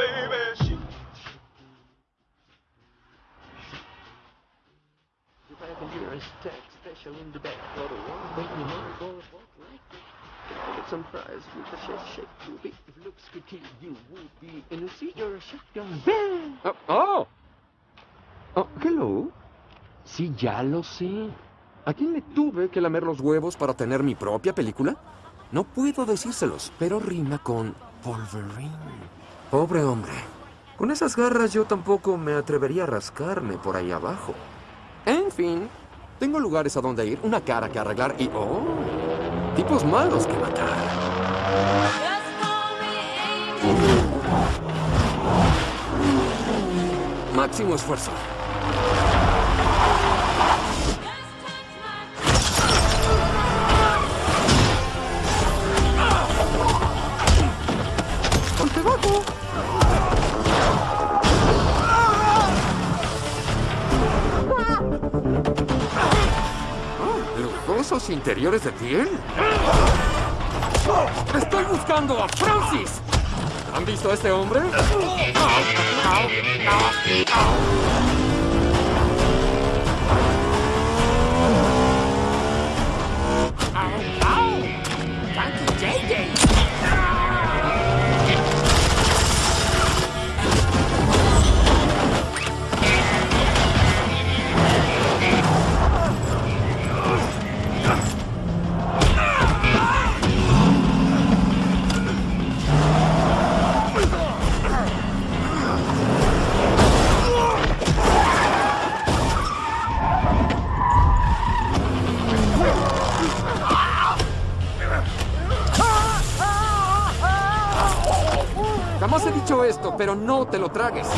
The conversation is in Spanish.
baby. If I can hear a stack special in the back for the one when you walk like that. Get some fries with a shake shake to be. If looks could kill you, would be in a seat or a shotgun. Bang! Oh, oh. Oh, hello. Sí, ya lo sé. ¿A quién le tuve que lamer los huevos para tener mi propia película? No puedo decírselos, pero rima con Pobre hombre. Con esas garras yo tampoco me atrevería a rascarme por ahí abajo. En fin, tengo lugares a donde ir, una cara que arreglar y... ¡Oh! Tipos malos que matar. Máximo esfuerzo. Lujosos interiores de piel. ¡Estoy buscando a Francis! ¿Han visto a este hombre? Jamás he dicho esto, pero no te lo tragues.